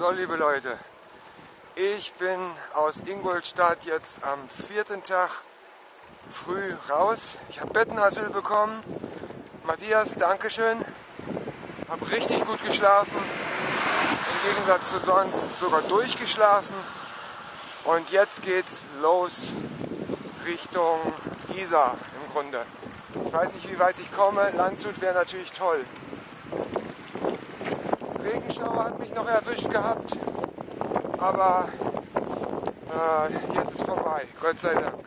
So, liebe Leute, ich bin aus Ingolstadt jetzt am vierten Tag früh raus. Ich habe Bettenasyl bekommen. Matthias, Dankeschön. Habe richtig gut geschlafen. Im Gegensatz zu sonst sogar durchgeschlafen. Und jetzt geht's los Richtung Isar im Grunde. Ich weiß nicht, wie weit ich komme. Landshut wäre natürlich toll. Regenschauer hat mich noch erwischt gehabt, aber äh, jetzt ist vorbei, Gott sei Dank.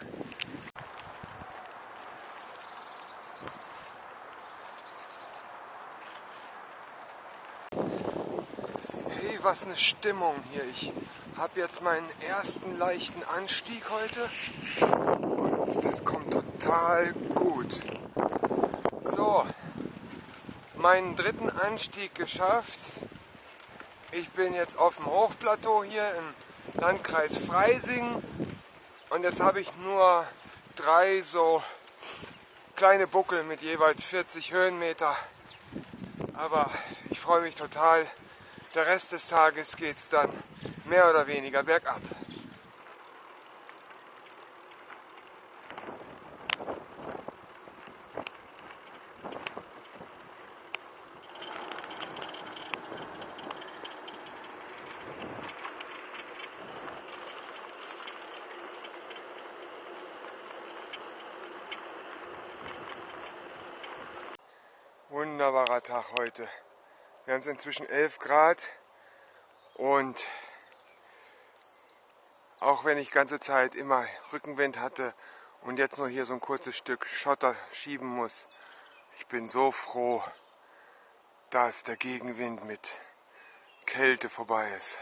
Hey, was eine Stimmung hier. Ich habe jetzt meinen ersten leichten Anstieg heute und das kommt total gut. So, meinen dritten Anstieg geschafft. Ich bin jetzt auf dem Hochplateau hier im Landkreis Freising und jetzt habe ich nur drei so kleine Buckel mit jeweils 40 Höhenmeter. Aber ich freue mich total. Der Rest des Tages geht es dann mehr oder weniger bergab. Wunderbarer Tag heute. Wir haben es inzwischen 11 Grad und auch wenn ich ganze Zeit immer Rückenwind hatte und jetzt nur hier so ein kurzes Stück Schotter schieben muss, ich bin so froh, dass der Gegenwind mit Kälte vorbei ist.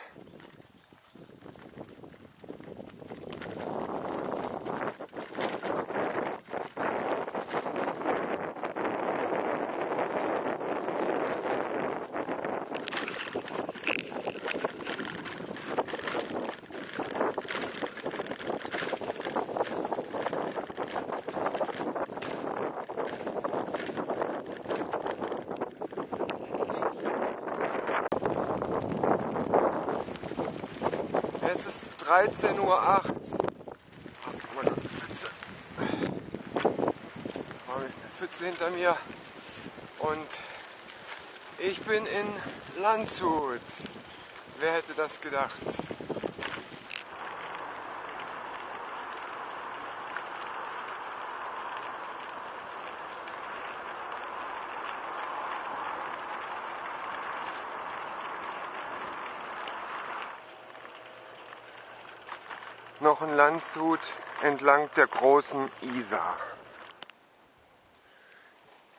Es ist 13.08 Uhr. Ach, meine Pfütze. Habe ich eine Pfütze hinter mir. Und ich bin in Landshut. Wer hätte das gedacht? Noch ein Landshut entlang der großen Isar.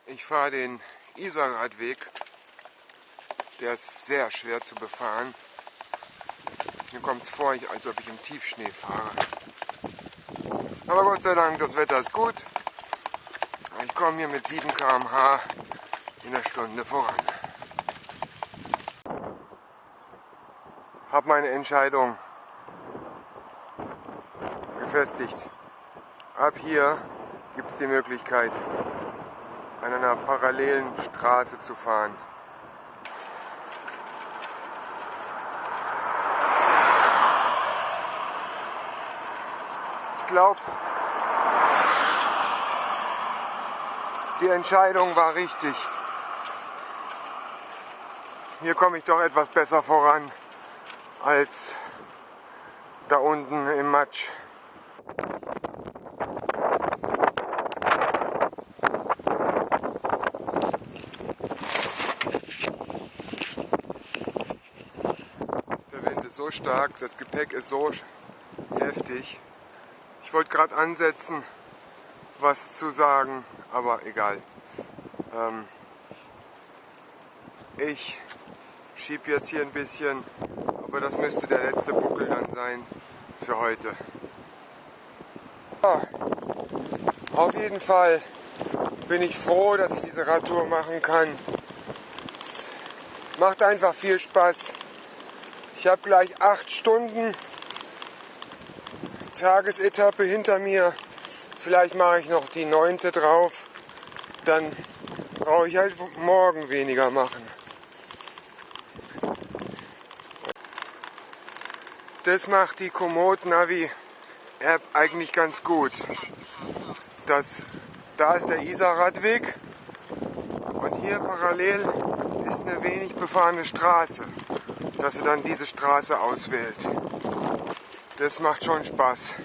Ich fahre den Isarradweg. Der ist sehr schwer zu befahren. Mir kommt es vor, als ob ich im Tiefschnee fahre. Aber Gott sei Dank, das Wetter ist gut. Ich komme hier mit 7 km/h in der Stunde voran. Habe meine Entscheidung befestigt. Ab hier gibt es die Möglichkeit, an einer parallelen Straße zu fahren. Ich glaube, die Entscheidung war richtig. Hier komme ich doch etwas besser voran als da unten im Matsch. So stark, das Gepäck ist so heftig. Ich wollte gerade ansetzen, was zu sagen, aber egal. Ähm, ich schiebe jetzt hier ein bisschen, aber das müsste der letzte Buckel dann sein für heute. Auf jeden Fall bin ich froh, dass ich diese Radtour machen kann. Macht einfach viel Spaß. Ich habe gleich acht Stunden Tagesetappe hinter mir. Vielleicht mache ich noch die neunte drauf. Dann brauche ich halt morgen weniger machen. Das macht die Komoot Navi App eigentlich ganz gut. Das, da ist der Isarradweg und hier parallel ist eine wenig befahrene Straße, dass er dann diese Straße auswählt. Das macht schon Spaß.